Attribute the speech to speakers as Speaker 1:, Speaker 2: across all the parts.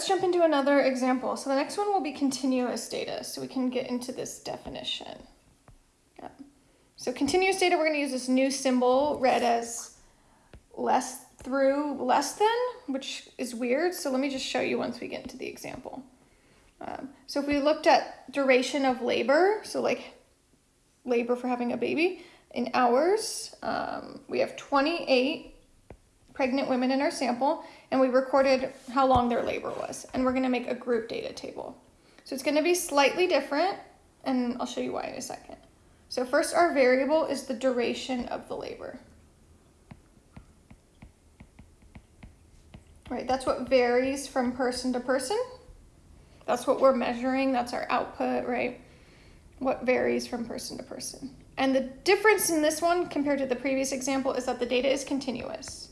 Speaker 1: let's jump into another example. So the next one will be continuous data, so we can get into this definition. Yeah. So continuous data, we're going to use this new symbol read as less through less than, which is weird. So let me just show you once we get into the example. Um, so if we looked at duration of labor, so like labor for having a baby, in hours, um, we have 28 pregnant women in our sample, and we recorded how long their labor was. And we're gonna make a group data table. So it's gonna be slightly different, and I'll show you why in a second. So first, our variable is the duration of the labor. Right, that's what varies from person to person. That's what we're measuring, that's our output, right? What varies from person to person. And the difference in this one compared to the previous example is that the data is continuous,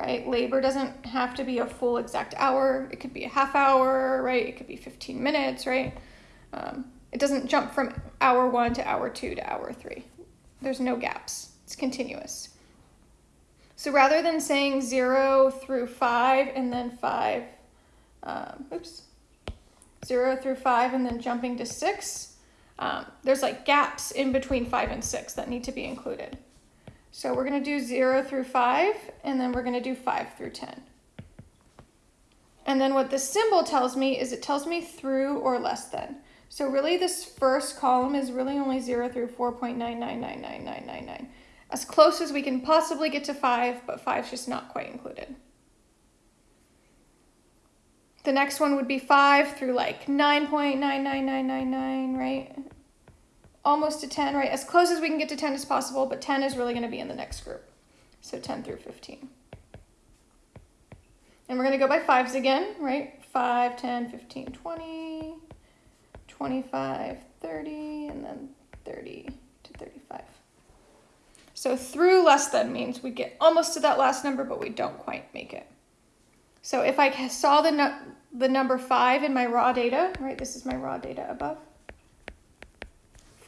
Speaker 1: right? Labor doesn't have to be a full exact hour. It could be a half hour, right? It could be 15 minutes, right? Um, it doesn't jump from hour one to hour two to hour three. There's no gaps. It's continuous. So rather than saying zero through five and then five, um, oops, zero through five and then jumping to six, um, there's like gaps in between five and six that need to be included. So we're gonna do zero through five, and then we're gonna do five through 10. And then what the symbol tells me is it tells me through or less than. So really this first column is really only zero through 4.9999999 as close as we can possibly get to 5, but 5 is just not quite included. The next one would be 5 through like 9.99999, right? Almost to 10, right? As close as we can get to 10 as possible, but 10 is really going to be in the next group. So 10 through 15. And we're going to go by 5s again, right? 5, 10, 15, 20, 25, 30, and then 30 to 35. So through less than means we get almost to that last number, but we don't quite make it. So if I saw the, no the number 5 in my raw data, right, this is my raw data above,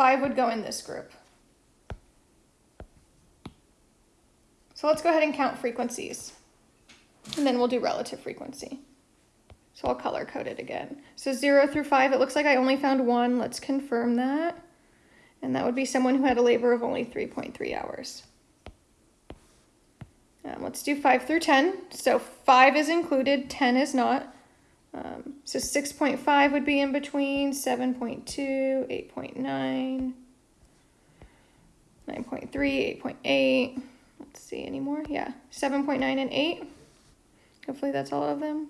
Speaker 1: 5 would go in this group. So let's go ahead and count frequencies. And then we'll do relative frequency. So I'll color code it again. So 0 through 5, it looks like I only found one. Let's confirm that. And that would be someone who had a labor of only 3.3 hours. Um, let's do 5 through 10. So 5 is included, 10 is not. Um, so 6.5 would be in between, 7.2, 8.9, 9.3, 8.8. Let's see, any more? Yeah, 7.9 and 8. Hopefully that's all of them.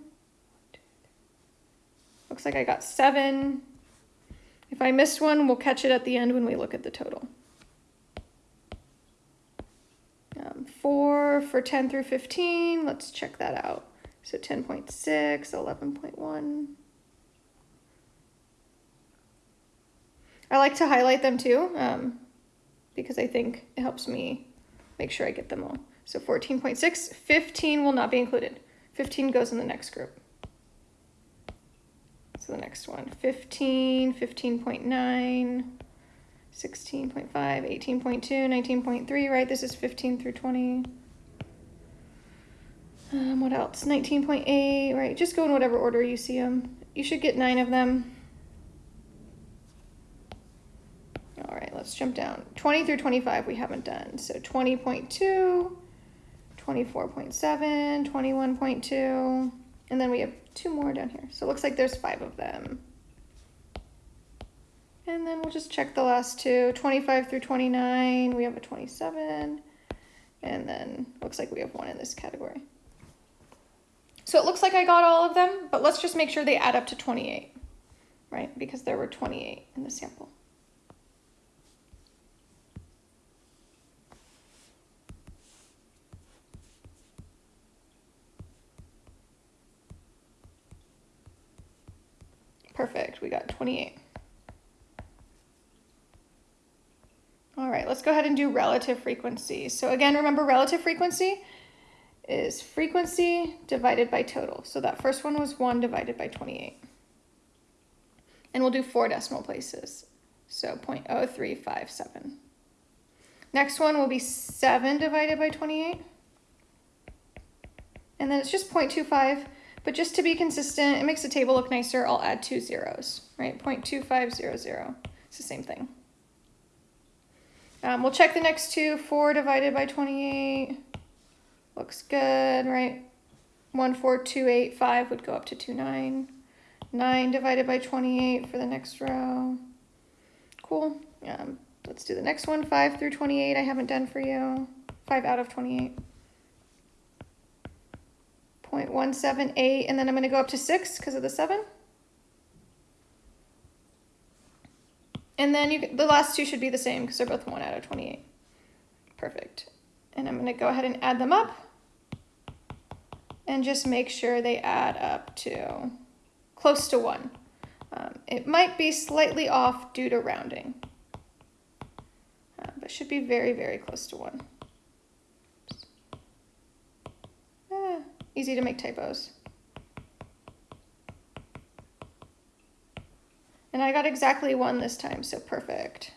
Speaker 1: Looks like I got 7, if I missed one, we'll catch it at the end when we look at the total. Um, 4 for 10 through 15, let's check that out. So 10.6, 11.1. I like to highlight them too, um, because I think it helps me make sure I get them all. So 14.6, 15 will not be included. 15 goes in the next group. So the next one, 15, 15.9, 16.5, 18.2, 19.3, right? This is 15 through 20. Um, what else? 19.8, right? Just go in whatever order you see them. You should get nine of them. All right, let's jump down. 20 through 25 we haven't done. So 20.2, 24.7, 21.2, and then we have two more down here. So it looks like there's five of them. And then we'll just check the last two, 25 through 29, we have a 27, and then looks like we have one in this category. So it looks like I got all of them, but let's just make sure they add up to 28, right? Because there were 28 in the sample. Perfect, we got 28. All right, let's go ahead and do relative frequency. So again, remember relative frequency is frequency divided by total. So that first one was 1 divided by 28. And we'll do four decimal places. So 0.0357. Next one will be 7 divided by 28. And then it's just 0.25 But just to be consistent, it makes the table look nicer, I'll add two zeros, right? 0.2500. It's the same thing. Um, we'll check the next two. 4 divided by 28 looks good, right? 14285 would go up to 29. 9 divided by 28 for the next row. Cool. Um, let's do the next one. 5 through 28 I haven't done for you. 5 out of 28. 0.178, and then I'm going to go up to 6 because of the 7. And then you, the last two should be the same because they're both 1 out of 28. Perfect. And I'm going to go ahead and add them up and just make sure they add up to close to 1. Um, it might be slightly off due to rounding, uh, but should be very, very close to 1. Ah, easy to make typos. And I got exactly one this time, so perfect.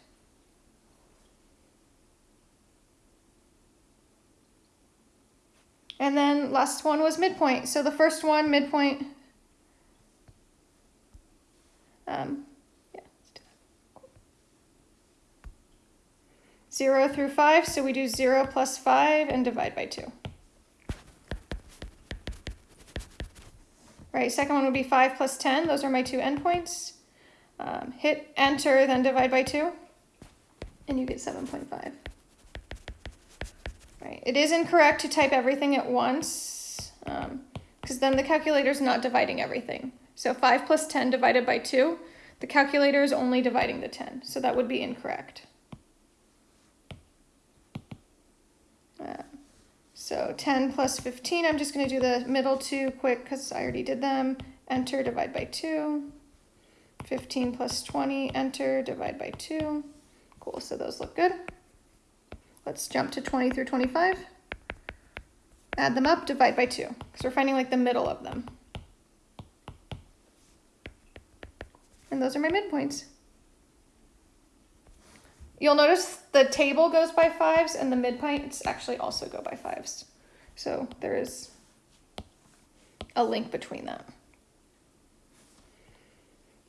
Speaker 1: And last one was midpoint. So the first one, midpoint. Um, yeah, cool. Zero through five, so we do zero plus five and divide by two. Right, second one would be five plus 10. Those are my two endpoints. Um, hit enter, then divide by 2, and you get 7.5. It is incorrect to type everything at once, because um, then the calculator is not dividing everything. So 5 plus 10 divided by 2, the calculator is only dividing the 10, so that would be incorrect. Uh, so 10 plus 15, I'm just going to do the middle two quick because I already did them. Enter, divide by 2. 15 plus 20, enter, divide by 2. Cool, so those look good. Let's jump to 20 through 25. Add them up, divide by 2, because we're finding like the middle of them. And those are my midpoints. You'll notice the table goes by fives and the midpoints actually also go by fives. So there is a link between them.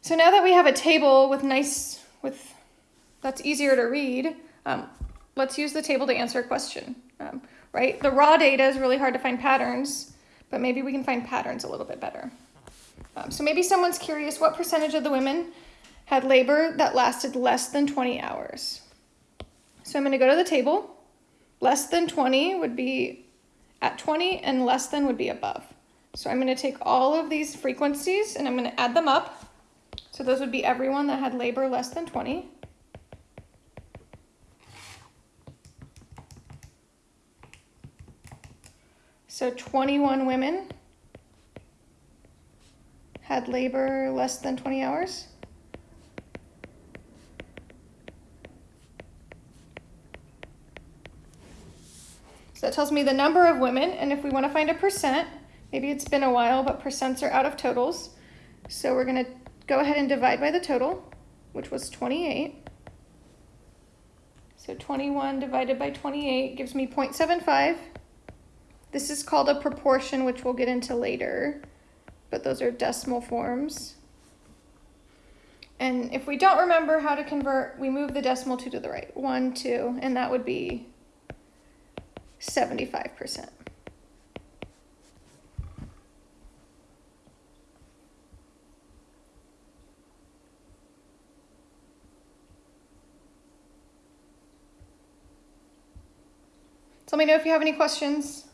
Speaker 1: So now that we have a table with nice, with that's easier to read, um, let's use the table to answer a question, um, right? The raw data is really hard to find patterns, but maybe we can find patterns a little bit better. Um, so maybe someone's curious, what percentage of the women had labor that lasted less than 20 hours? So I'm gonna go to the table. Less than 20 would be at 20 and less than would be above. So I'm gonna take all of these frequencies and I'm gonna add them up so those would be everyone that had labor less than 20. So 21 women had labor less than 20 hours. So that tells me the number of women, and if we want to find a percent, maybe it's been a while, but percents are out of totals. So we're going to go ahead and divide by the total, which was 28. So 21 divided by 28 gives me 0.75. This is called a proportion, which we'll get into later, but those are decimal forms. And if we don't remember how to convert, we move the decimal two to the right, one, two, and that would be 75%. So let me know if you have any questions.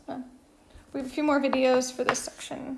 Speaker 1: We have a few more videos for this section.